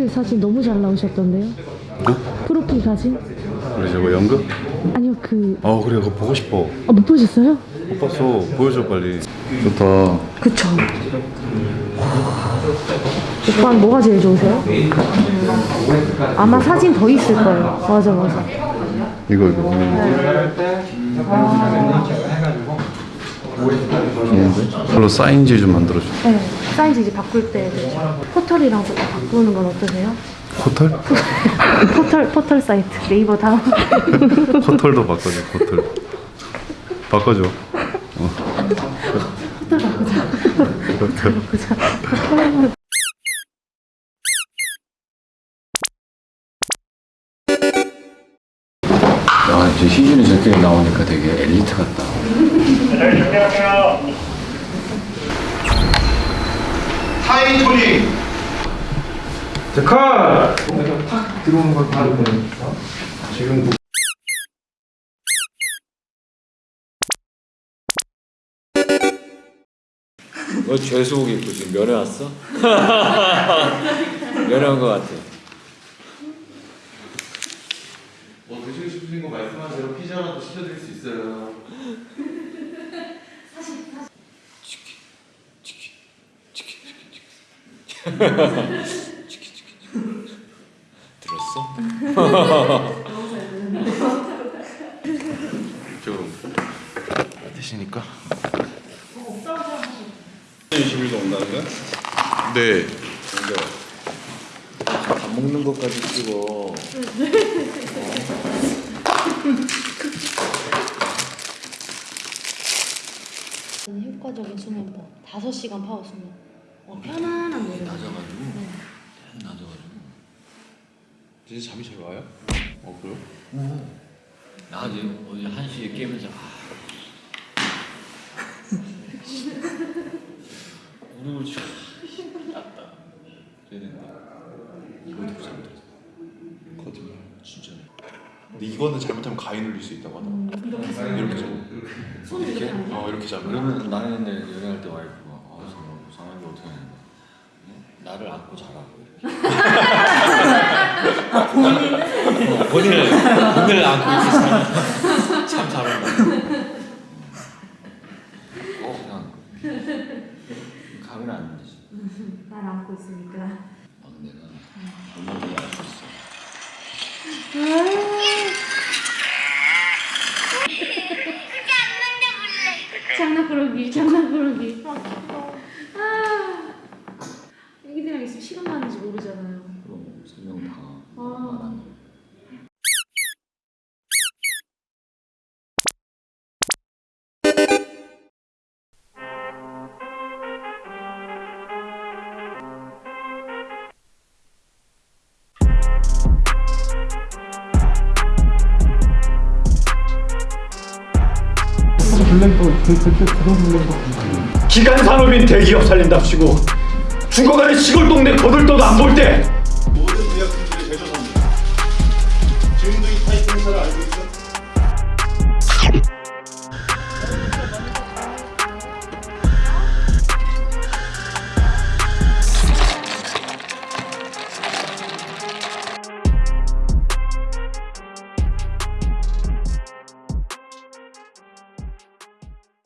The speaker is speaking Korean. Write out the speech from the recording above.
프로필 사진 너무 잘 나오셨던데요? 뭐? 프로필 사진? 그래 저거 연극? 아니요 그... 어 그래 그거 보고 싶어 아, 못 보셨어요? 못 봤어 보여줘 빨리 좋다 그쵸 오빠는 뭐가 제일 좋으세요? 아마 사진 더 있을 거예요 맞아 맞아 이거 이거 좋은데? 별로 사인지 좀 만들어줘. 네 사이즈 이제 바꿀 때 포털이랑 또 바꾸는 건 어떠세요? 호텔? 포털 포털 사이트 네이버 다음. 호텔도 바꿔줘 호텔 바꿔줘. 어. 아 이제 희준이 저렇게 나오니까 되게 엘리트 같다. 하이 토니 너 죄수복 입고 지금 면회 왔어? 면회 온거 같아. 뭐 드시고 싶으신 거 말씀하세요 피자라도 시켜드릴 수 있어요 들었어? 좀 드시니까 20일도 온다는 거야? 네 근데 밥 먹는 것까지 찍어. 효과적인 수면법 5시간 파워 수면 어, 편안한 노래 낮아가지고. 낮아가지고. 진짜 잠이 잘 와요? 어 그래요? 나 어제 어제 한 시에 깨면서 아. 오늘 참 낫다. 그래야 된다. 이것도 잠들었어. 거짓말 진짜 근데 이거는 잘못하면 가위 눌릴 수 있다고 하더라고 이렇게 잡고 이렇게? 어 이렇게 잡으면. 그러면 나는 옛날에 연애할 때 와이프가 아 상- 상황이 어떻게 하냐 나를 안고 자라고 본인은? 본인을 본인을 안고 이렇게 자라 참 잘한다. 어 그냥 가면 안 되지. 날 안고 있으니까. 아 내가 얼마나 알수 있어 장난꾸러기 장난꾸러기. 아. 애기들이랑 있으면 시간 가는지 모르잖아요. 그럼 세명 다 기간 산업인 대기업 살린답시고 죽어가는 시골 동네 거들떠도 안 볼 때